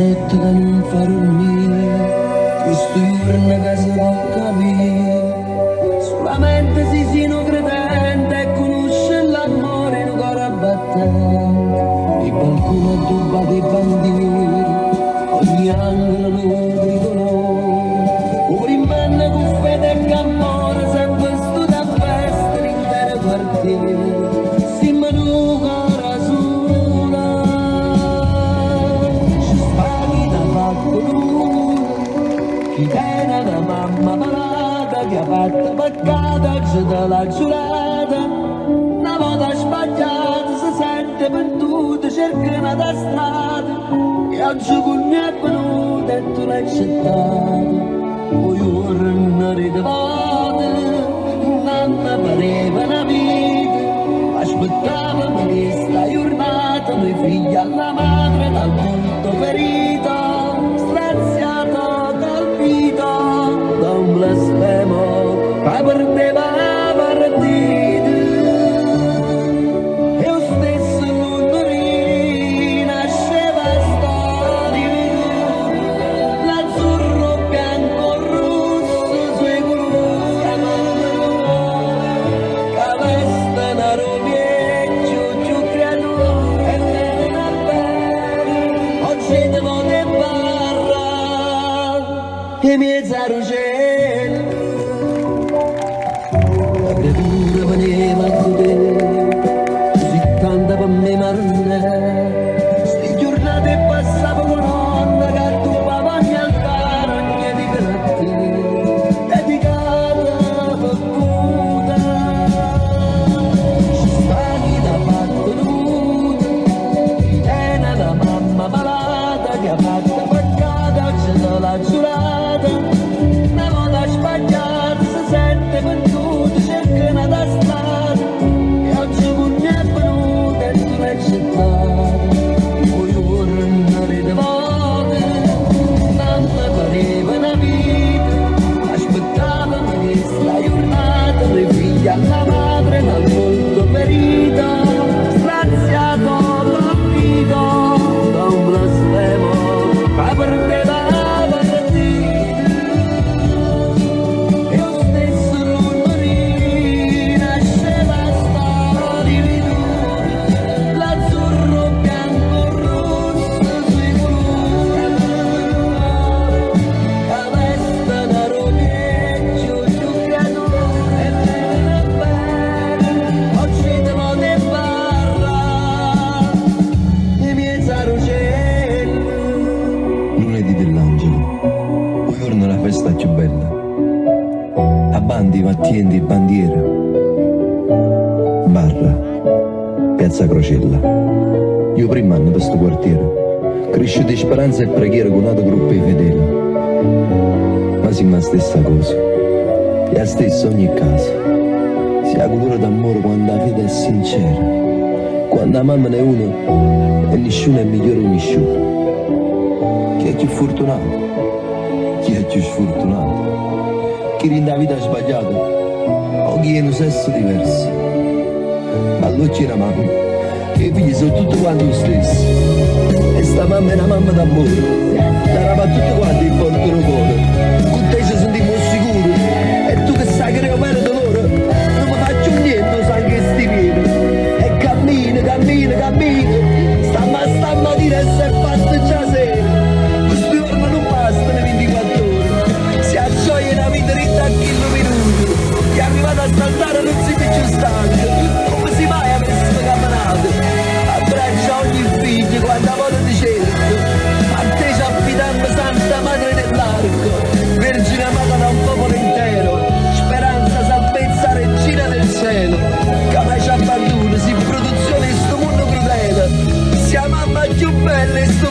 notte da non far dormire, questo giorno che si può capire, Fidena da mamma malata che ha fatto peccata c'è della giurata. Una volta sbagliata si sente perduta cerca una strada. E oggi con me è venuta e tu l'hai accettata poi ora ridevate non mi pareva una vita. Aspettava questa giornata noi figli alla madre dal punto ferito e più bella. A bandi, mattienti, bandiera. Barra, piazza Crocella. Io prima anno per questo quartiere. Cresce di speranza e preghiera con altro gruppo di fedeli. Ma siamo la stessa cosa. E la stessa ogni casa. Si ha colore d'amore quando la vita è sincera. Quando la mamma ne è uno e nessuno è migliore di nessuno. Chi è più fortunato? È più sfortunato, chi rinda vita sbagliata o chi è un sesso diverso. Ma allora c'era mamma, che i figli sono tutti quanti lo stesso. E sta mamma è una mamma d'amore, la tutti quanti eres.